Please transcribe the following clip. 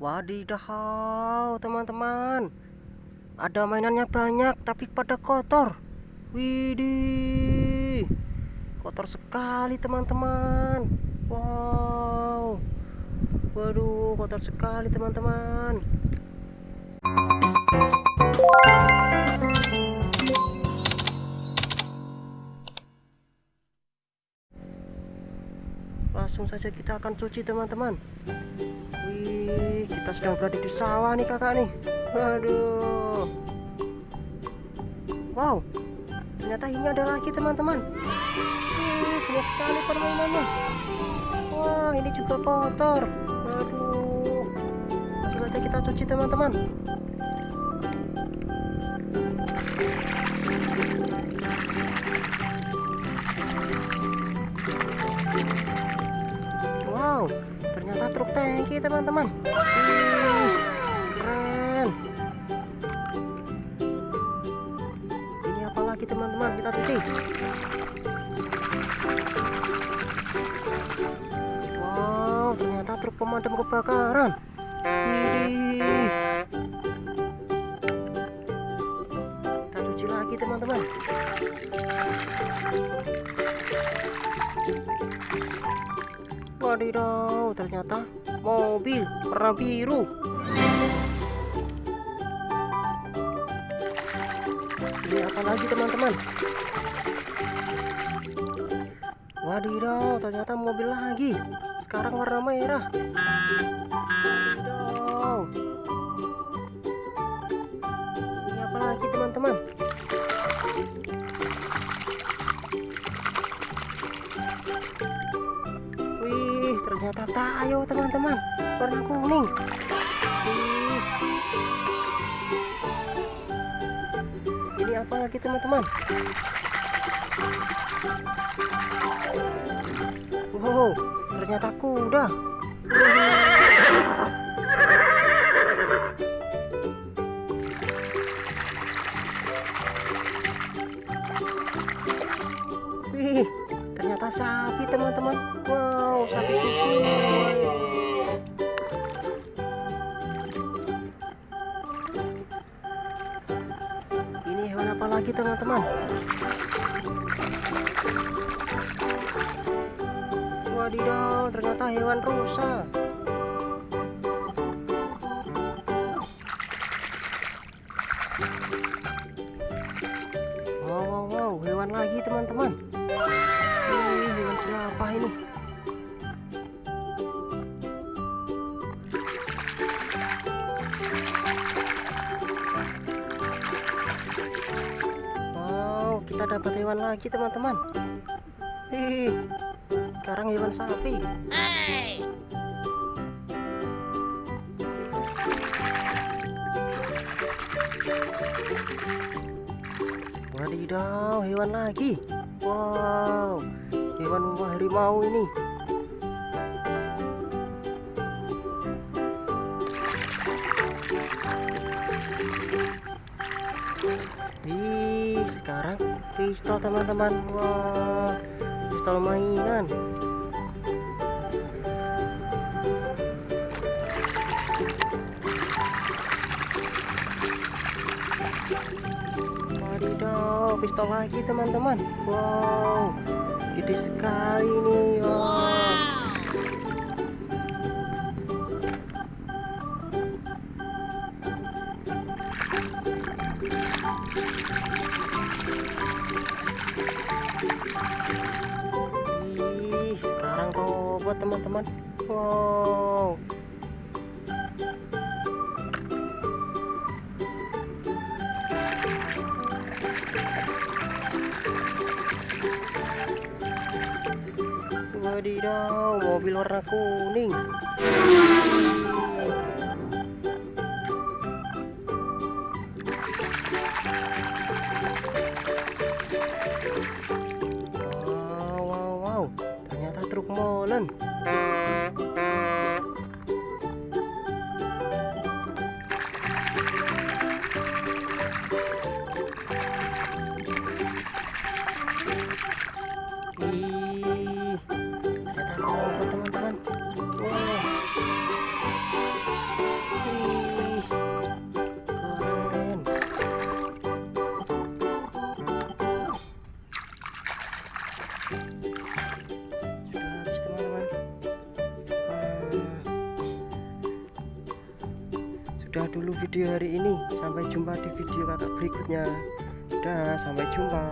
Wadidaw, teman-teman. Ada mainannya banyak, tapi pada kotor. Widih, kotor sekali, teman-teman. Wow, waduh, kotor sekali, teman-teman. Langsung saja kita akan cuci, teman-teman. Kita sedang berada di sawah nih, kakak nih. Waduh. Wow, ternyata ini ada lagi teman-teman. banyak sekali permainannya. Wah, ini juga kotor. Waduh. Langsung saja kita cuci teman-teman. Tangki teman-teman. lagi teman-teman? Kita cuci wow ternyata truk pemadam kebakaran. Kita cuci lagi teman-teman. Wadidaw ternyata mobil warna biru. Ini apa lagi teman-teman. Wadidaw ternyata mobil lagi. Sekarang warna merah. Wadidaw. Ini apa lagi teman-teman ternyata tayo teman-teman. Warna kuning. Ini apa lagi teman-teman? Wow ternyata kuda sapi teman-teman. Wow sapi susu. Apa lagi teman-teman? Wadidaw ternyata hewan rusa wow wow wow hewan lagi teman-teman kita dapat hewan lagi teman-teman. Ih, sekarang hewan sapi. Hey. wadidaw hewan lagi. Wow hewan harimau ini Ih, sekarang pistol teman-teman. Wah, pistol mainan. Wadidaw, pistol lagi teman-teman. Wow, gede sekali nih. Wow. Buat teman-teman. Wow. Wadidaw mobil warna kuning truk molen teman-teman. Eh, sudah dulu video hari ini. Sampai jumpa di video kakak berikutnya. Udah sampai jumpa.